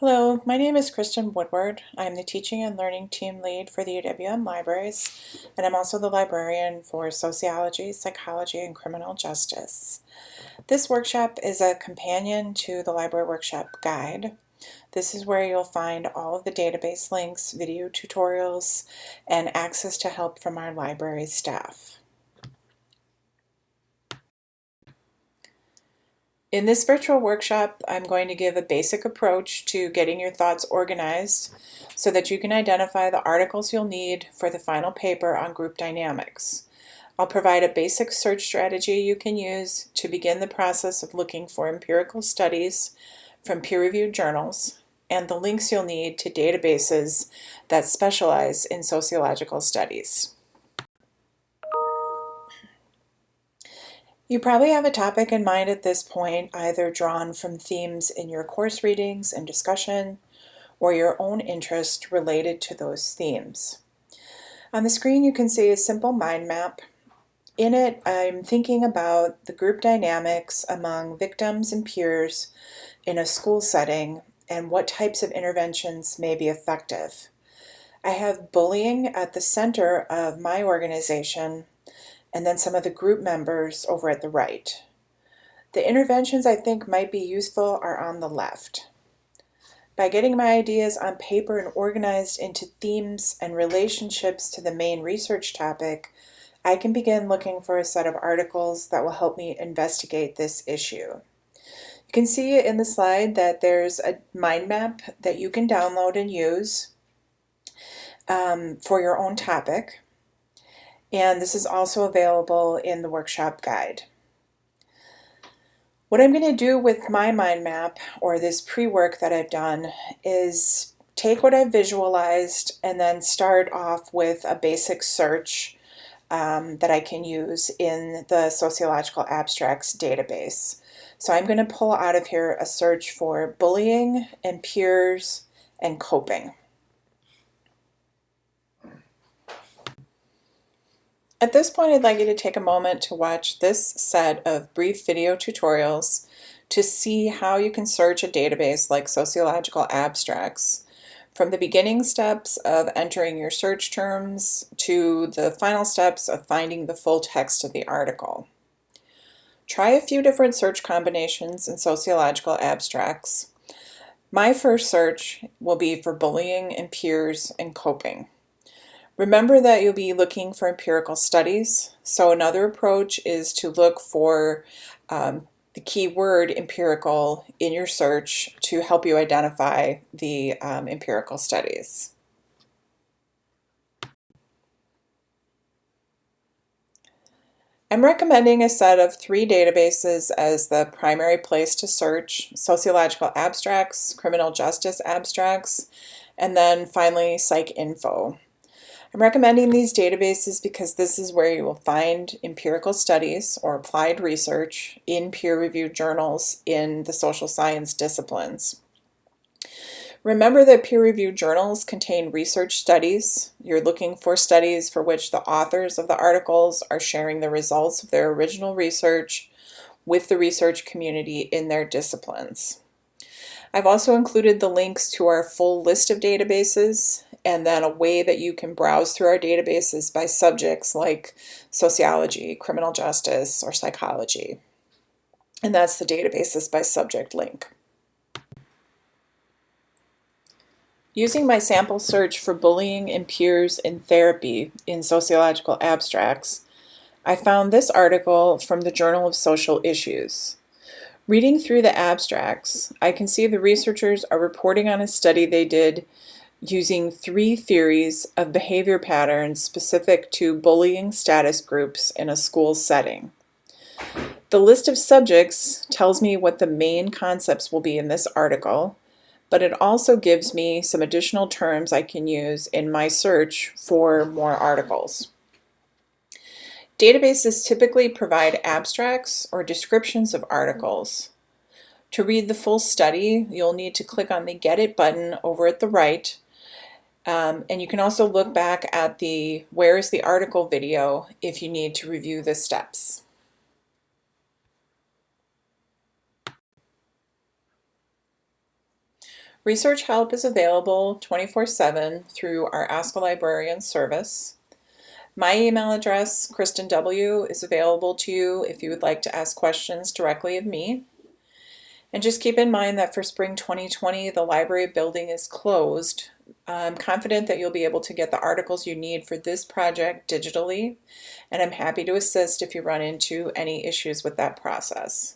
Hello, my name is Kristen Woodward. I'm the Teaching and Learning Team Lead for the UWM Libraries, and I'm also the librarian for Sociology, Psychology, and Criminal Justice. This workshop is a companion to the Library Workshop Guide. This is where you'll find all of the database links, video tutorials, and access to help from our library staff. In this virtual workshop, I'm going to give a basic approach to getting your thoughts organized so that you can identify the articles you'll need for the final paper on group dynamics. I'll provide a basic search strategy you can use to begin the process of looking for empirical studies from peer-reviewed journals and the links you'll need to databases that specialize in sociological studies. You probably have a topic in mind at this point, either drawn from themes in your course readings and discussion, or your own interest related to those themes. On the screen you can see a simple mind map. In it I'm thinking about the group dynamics among victims and peers in a school setting and what types of interventions may be effective. I have bullying at the center of my organization and then some of the group members over at the right. The interventions I think might be useful are on the left. By getting my ideas on paper and organized into themes and relationships to the main research topic, I can begin looking for a set of articles that will help me investigate this issue. You can see in the slide that there's a mind map that you can download and use um, for your own topic and this is also available in the workshop guide. What I'm going to do with my mind map or this pre-work that I've done is take what I've visualized and then start off with a basic search um, that I can use in the Sociological Abstracts database. So I'm going to pull out of here a search for bullying and peers and coping. At this point, I'd like you to take a moment to watch this set of brief video tutorials to see how you can search a database like Sociological Abstracts from the beginning steps of entering your search terms to the final steps of finding the full text of the article. Try a few different search combinations in Sociological Abstracts. My first search will be for bullying and peers and coping. Remember that you'll be looking for empirical studies. So another approach is to look for um, the keyword empirical in your search to help you identify the um, empirical studies. I'm recommending a set of three databases as the primary place to search, sociological abstracts, criminal justice abstracts, and then finally PsycInfo. I'm recommending these databases because this is where you will find empirical studies or applied research in peer-reviewed journals in the social science disciplines. Remember that peer-reviewed journals contain research studies. You're looking for studies for which the authors of the articles are sharing the results of their original research with the research community in their disciplines. I've also included the links to our full list of databases and then a way that you can browse through our databases by subjects like sociology, criminal justice, or psychology. And that's the databases by subject link. Using my sample search for bullying and peers in therapy in sociological abstracts, I found this article from the Journal of Social Issues. Reading through the abstracts, I can see the researchers are reporting on a study they did using three theories of behavior patterns specific to bullying status groups in a school setting. The list of subjects tells me what the main concepts will be in this article, but it also gives me some additional terms I can use in my search for more articles. Databases typically provide abstracts or descriptions of articles. To read the full study, you'll need to click on the Get It button over at the right um, and you can also look back at the Where is the article video if you need to review the steps. Research help is available 24-7 through our Ask a Librarian service. My email address, Kristen W, is available to you if you would like to ask questions directly of me. And just keep in mind that for spring 2020, the library building is closed. I'm confident that you'll be able to get the articles you need for this project digitally, and I'm happy to assist if you run into any issues with that process.